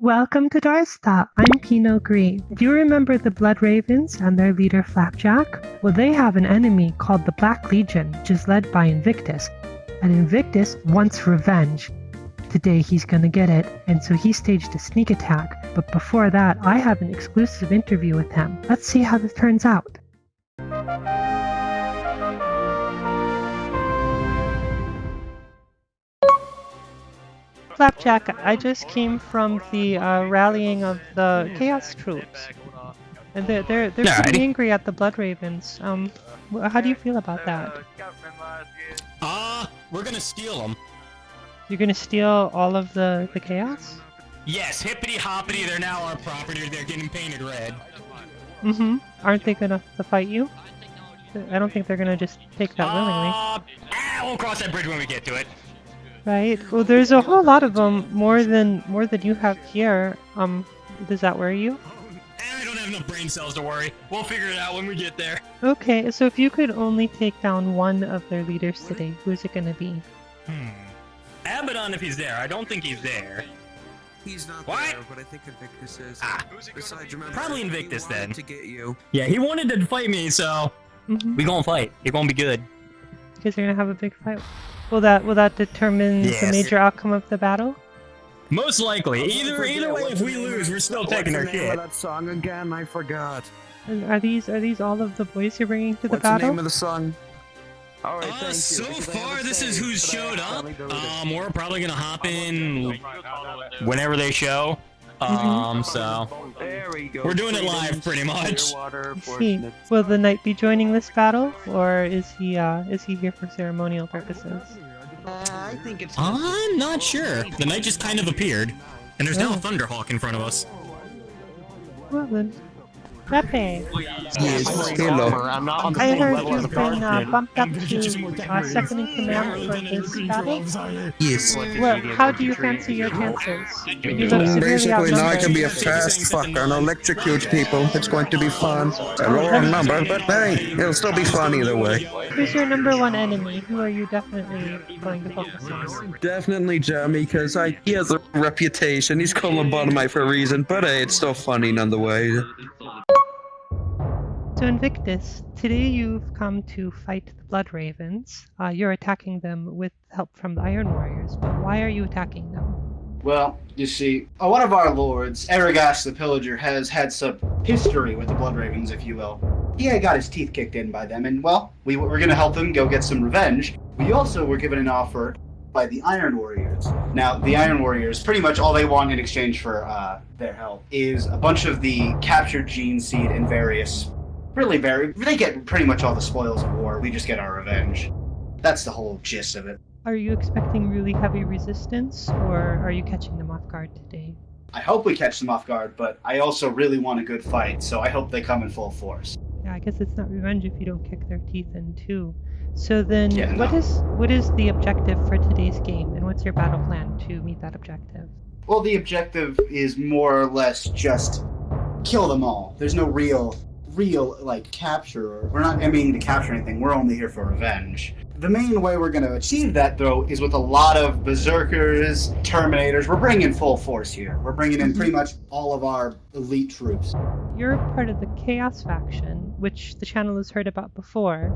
Welcome to Darsta. I'm Pino Green. Do you remember the Blood Ravens and their leader Flapjack? Well, they have an enemy called the Black Legion, which is led by Invictus. And Invictus wants revenge. Today he's gonna get it, and so he staged a sneak attack. But before that, I have an exclusive interview with him. Let's see how this turns out. Flapjack, I just came from the uh, rallying of the Chaos troops. And they're, they're, they're pretty angry at the Blood Ravens. Um, how do you feel about that? Uh, we're gonna steal them. You're gonna steal all of the, the Chaos? Yes, hippity hoppity, they're now our property, they're getting painted red. Mm-hmm. Aren't they gonna to fight you? I don't think they're gonna just take that willingly. Uh, ah, we'll cross that bridge when we get to it. Right. Well, there's a whole lot of them, more than more than you have here. Um, does that worry you? Eh, I don't have enough brain cells to worry. We'll figure it out when we get there. Okay, so if you could only take down one of their leaders today, who's it gonna be? Hmm. Abaddon if he's there. I don't think he's there. He's not What? there, but I think Invictus is. Ah. Besides, remember, Probably Invictus, wanted then. To get you. Yeah, he wanted to fight me, so Mm-hmm. we gonna fight. It gonna be good. Because you're gonna have a big fight. Will that will that determine the major outcome of the battle? Most likely. Either either way, if we lose, we're still taking our What's the name shit. that song again? I forgot. And Are these are these all of the boys you're bringing to the What's the battle? name of the song? All right, Uh, thank you, so because I have far, a this is who's showed up. probably go with it. Um, we're probably gonna hop in whenever they show. Um, so we we're doing it live, pretty much. Clearwater, I see. fortunate. Will the knight be joining this battle, or is he uh is he here for ceremonial purposes? Uh, I think it's. I'm not sure. The knight just kind of appeared, and there's now a Oh. Thunderhawk in front of us. Well then, Pepe, Yes, hello. I'm not on the I heard you've the been uh, bumped up to uh, second in command for this battle. Yes. Well, how do you fancy your chances? You Basically, now I can be a fast fucker and electrocute people. It's going to be fun. A lower number, but hey, it'll still be fun either way. Who's your number one enemy? Who are you definitely going to focus on? Definitely Jeremy, because he has a reputation. He's called lobotomite for a reason, but hey, it's still funny nonetheless. So Invictus, today you've come to fight the Blood Ravens. Uh, you're attacking them with help from the Iron Warriors, but why are you attacking them? Well, you see, uh, one of our lords, Aragash the Pillager, has had some history with the Blood Ravens, if you will. He had got his teeth kicked in by them, and well, we were going to help him go get some revenge. We also were given an offer by the Iron Warriors. Now, the Iron Warriors, pretty much all they want in exchange for uh, their help is a bunch of the captured gene seed and various, really very, they get pretty much all the spoils of war. We just get our revenge. That's the whole gist of it. Are you expecting really heavy resistance, or are you catching them off guard today? I hope we catch them off guard, but I also really want a good fight, so I hope they come in full force. Yeah, I guess it's not revenge if you don't kick their teeth in too. So then, Yeah, what no. is what is the objective for today's game, and what's your battle plan to meet that objective? Well, the objective is more or less just kill them all. There's no real, real, like, capture. We're not aiming to capture anything, we're only here for revenge. The main way we're going to achieve that, though, is with a lot of berserkers, terminators. We're bringing full force here. We're bringing in pretty mhm. much all of our elite troops. You're part of the Chaos faction, which the channel has heard about before,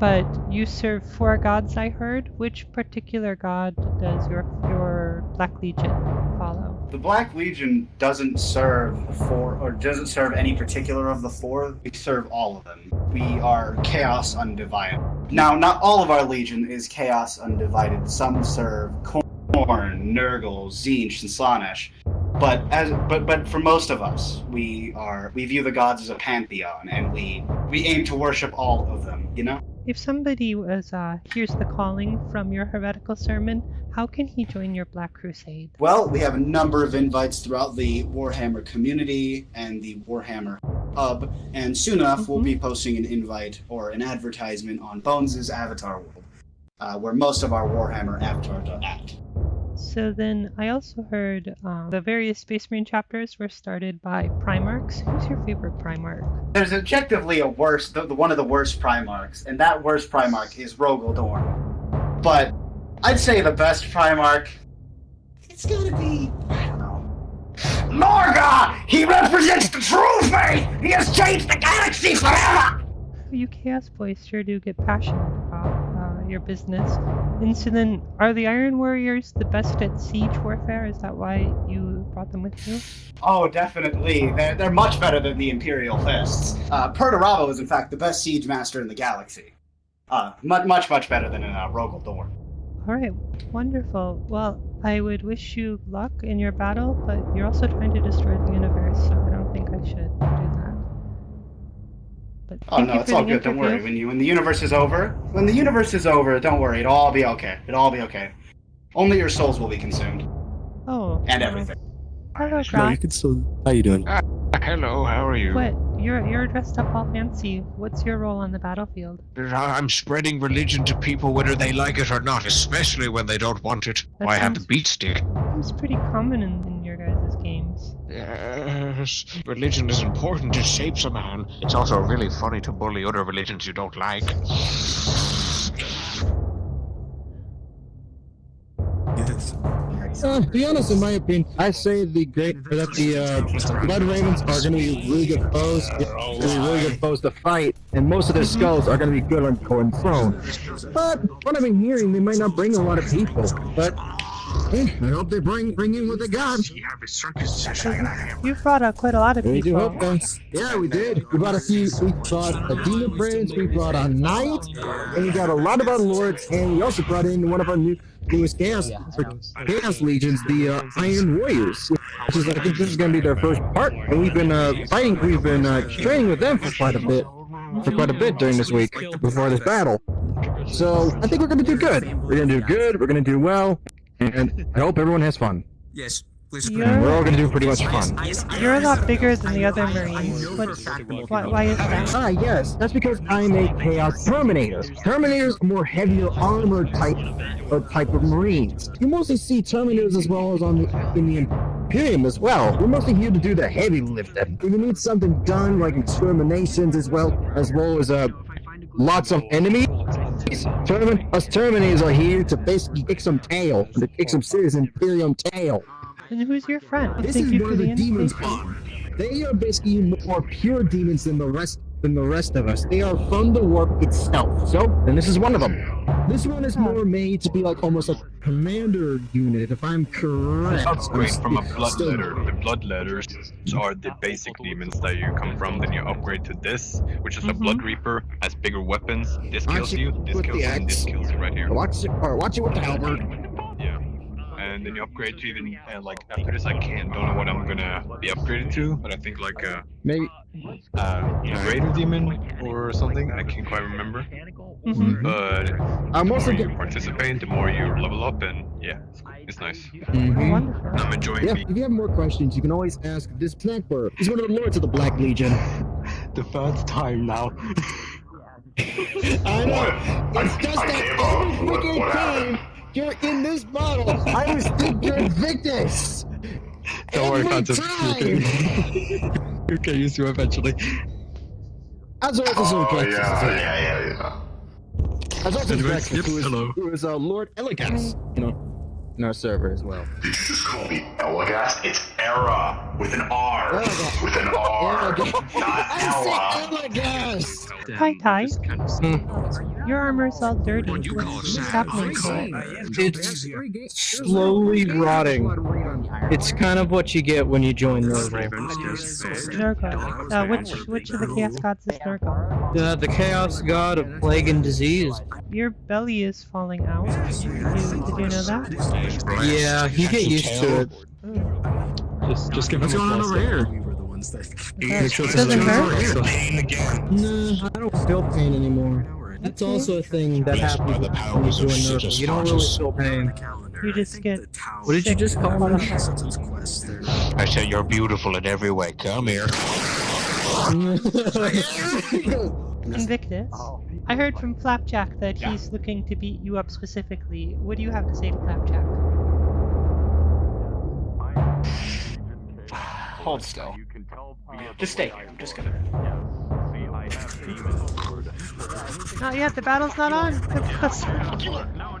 but you serve four gods, I heard. Which particular god does your your Black Legion follow? The Black Legion doesn't serve four, or doesn't serve any particular of the four. We serve all of them. We are Chaos Undivided. Now, not all of our Legion is Chaos Undivided. Some serve Khorne, Nurgle, Tzeentch, and Slaanesh. But as but but for most of us, we are we view the gods as a pantheon, and we we aim to worship all of them. You know. If somebody was uh, hears the calling from your heretical sermon, how can he join your Black Crusade? Well, we have a number of invites throughout the Warhammer community and the Warhammer Hub, and soon enough we'll be posting an invite or an advertisement on Bones' Avatar World, uh, where most of our Warhammer avatars are at. So then, I also heard um, the various Space Marine chapters were started by Primarchs. Who's your favorite Primarch? There's objectively a worst, the, the one of the worst Primarchs, and that worst Primarch is Rogal Dorn. But I'd say the best Primarch, it's gotta be, I don't know. Era! He represents the true faith! He has changed the galaxy forever! You Chaos Boys sure do get passionate about your business. And so then, are the Iron Warriors the best at siege warfare? Is that why you brought them with you? Oh, definitely. They're, they're much better than the Imperial Fists. Uh, Perturabo is, in fact, the best siege master in the galaxy. Uh, much, much, much better than uh, Rogal Dorn. Alright, wonderful. Well, I would wish you luck in your battle, but you're also trying to destroy the universe, so I don't think I should do that. But Oh no, it's all the good. Don't worry. When you when the universe is over, when the universe is over, don't worry. It'll all be okay. It'll all be okay. Only your souls will be consumed Oh. and everything. Hello, No, you can still. How you doing? Uh, hello, how are you? What? You're you're dressed up all fancy. What's your role on the battlefield? I'm spreading religion to people whether they like it or not, especially when they don't want it. That I have the sounds- beat stick. Seems pretty common in, in your guys' games. Yes, religion is important. It shapes a man. It's also really funny to bully other religions you don't like. Yes. Uh, to be honest, in my opinion, I say the great that the uh, Blood Ravens are going to be really good foes. They're gonna be really good foes to fight, and most of their skulls are going to be good on going prone. But what I've been hearing, they might not bring a lot of people. But hey, I hope they bring bring in what they got. You've brought out quite a lot of people. We do people. hope so. Yeah, we did. We brought a few. We brought a Demon Prince. We brought a Knight, and we got a lot of our lords, and we also brought in one of our new newest chaos chaos legions, the uh, Iron Warriors. Which is, I think this is going to be their first part, and we've been uh, fighting. We've been uh, training with them for quite a bit, for quite a bit during this week before this battle. So I think we're going to do good. We're going to do good. We're going to do well, and I hope everyone has fun. Yes, please. And we're all going to do pretty much fun. you're a lot bigger than the other Marines. What, why, why is that? Ah, yes, that's because I'm a Chaos Terminator. Terminators are more heavier armored type or type of Marines. You mostly see Terminators as well as on the in the Imperium as well. We're mostly here to do the heavy lifting. If you need something done like exterminations as well as well as uh lots of enemies. Termin us Terminators are here to basically kick some tail, to kick some serious Imperium tail. And who's your friend? This Thank is you one for of the the demons invitation. They are basically more pure demons than the rest than the rest of us. They are from the warp itself. So, and this is one of them. This one is more made to be like almost a commander unit, if I'm correct. upgrade from a st- blood still- letter. The blood letters are the basic demons that you come from. Then you upgrade to this, which is a mm-hmm. blood reaper, has bigger weapons. This kills Actually, you, this kills you, and this kills you right here. Watch it, or watch it with the halberd. Yeah. And then you upgrade to even uh, like after this I can't don't know what I'm gonna be upgraded to, but I think like a Maybe. uh, greater demon or something. I can't quite remember. Mhm. But I'm also more you get. participate, the more you level up, and yeah, it's, it's nice. Mhm. I'm enjoying Yeah, being if you have more questions, you can always ask this snack bird. He's one of the lords of the Black Legion. The third time now. I know. It's just that every freaking time you're in this bottle, I was thinking Invictus. Don't worry, Every Phantom. You'll get used to it eventually. As always, this is Oh, Rex. yeah, yeah, yeah, yeah. As always, Anyway, Rex, yep, who is, hello. who is uh, Lord Eligas, you know, in our server as well. Did you just call me Elagast? It's Era with an R. Elagast. With an R. Elagast. Not I Ella. said Eligas. Hi, Ty. Hmm. Your armor's all dirty. What's, what's happening to it? It's slowly rotting. It's kind of what you get when you join the Ravens. Nurgle. Uh, which, which of the Chaos Gods is Nurgle? Uh, the Chaos God of Plague and Disease. Your belly is falling out. Did you, did you know that? Yeah, you get used to it. Just, just give What's him a going on over plaster. here? It doesn't hurt? Pain again. No, I don't feel pain anymore. That's also a thing that Blessed by happens the when you powers join of You don't really feel pain. You just get. What did you just call all me? I said you're beautiful in every way. Come here. Invictus. I heard from Flapjack that he's looking to beat you up specifically. What do you have to say to Flapjack? Hold still. Uh, just stay here. I'm just gonna. Not yet, the battle's not on. Come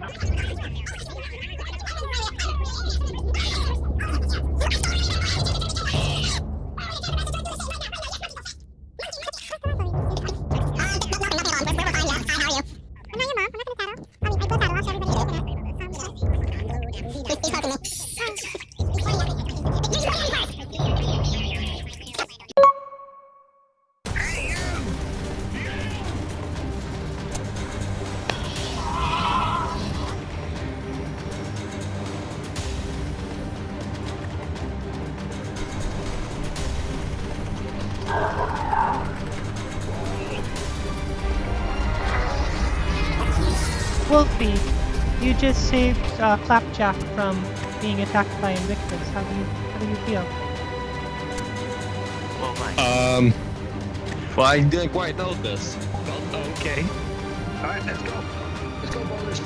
closer. Wolfie, you just saved uh, Flapjack from being attacked by Invictus. How do you how do you feel? Um. Well, I didn't quite know this. Okay. Alright, let's go. Let's go, boys.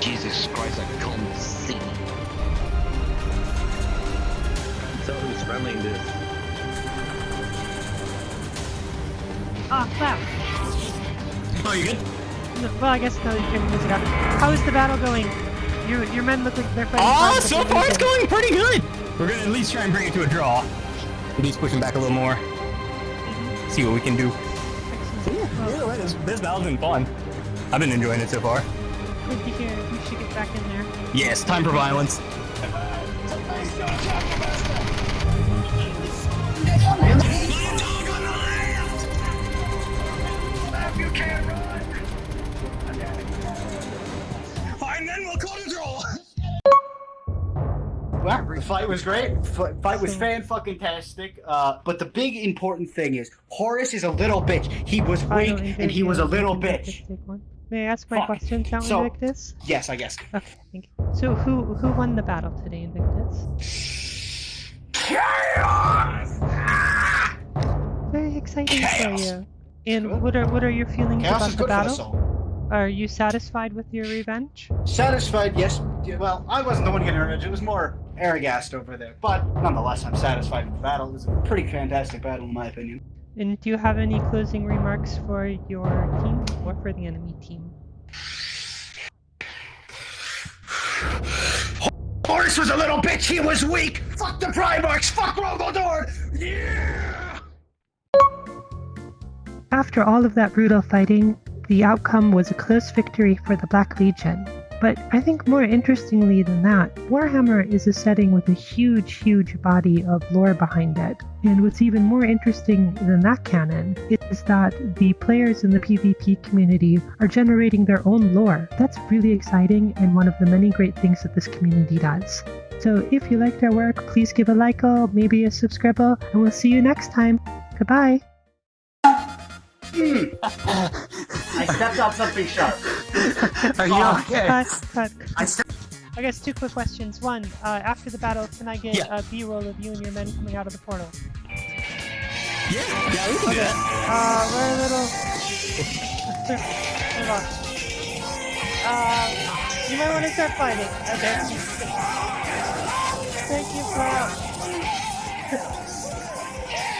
Jesus Christ, I can't see. So who's running this? Ah, Clap. Oh, you good? No, well, I guess now you can music out. How is the battle going? Your your men look like they're fighting. Oh, so far it's going pretty good. We're gonna at least try and bring it to a draw. He's pushing back a little more. Mm-hmm. See what we can do. Either way, this, this battle's been fun. I've been enjoying it so far. Good to hear. We should get back in there. Yes, time for violence. Fine, the fight was great. F- fight was fan fucking tastic. Uh, but the big important thing is Horus is a little bitch. He was weak and he was a little bitch. May I ask my Fuck. question, Count So- Invictus? Yes, I guess. Okay, thank you. So who who won the battle today, Invictus? Chaos! Very exciting for you. And what are what are your feelings Chaos about is the good for the battle? Are you satisfied with your revenge? Satisfied, yes. Well, I wasn't the one getting revenge. It was more Aragast over there. But nonetheless, I'm satisfied with the battle. It was a pretty fantastic battle, in my opinion. And do you have any closing remarks for your team or for the enemy team? Horus was a little bitch. He was weak. Fuck the Primarchs. Fuck Rogaldor. Yeah. After all of that brutal fighting, the outcome was a close victory for the Black Legion. But I think more interestingly than that, Warhammer is a setting with a huge, huge body of lore behind it. And what's even more interesting than that canon is that the players in the PvP community are generating their own lore. That's really exciting and one of the many great things that this community does. So if you liked our work, please give a like, or maybe a subscribe, and we'll see you next time. Goodbye. Hmm. I stepped on something sharp. Are you okay? Cut, cut. I. I guess two quick questions. One, uh, after the battle, can I get Yeah. a B-roll of you and your men coming out of the portal? Yeah, yeah, we can do Okay. that. Uh, we're a little. Hold on. Uh, you might want to start fighting. Okay. Thank you, bro.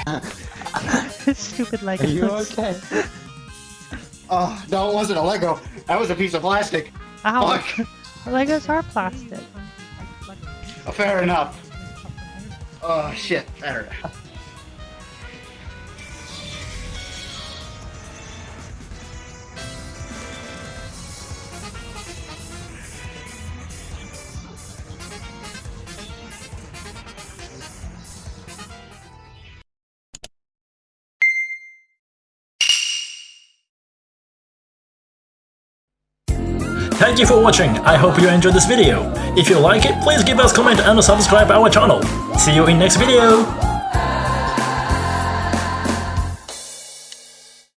Stupid Legos. Are you okay? Oh, no, it wasn't a Lego. That was a piece of plastic. Ow. Fuck. Legos are plastic. Oh, fair enough. Oh, shit. There. Thank you for watching, I hope you enjoyed this video. If you like it, please give us comment and subscribe our channel. See you in next video!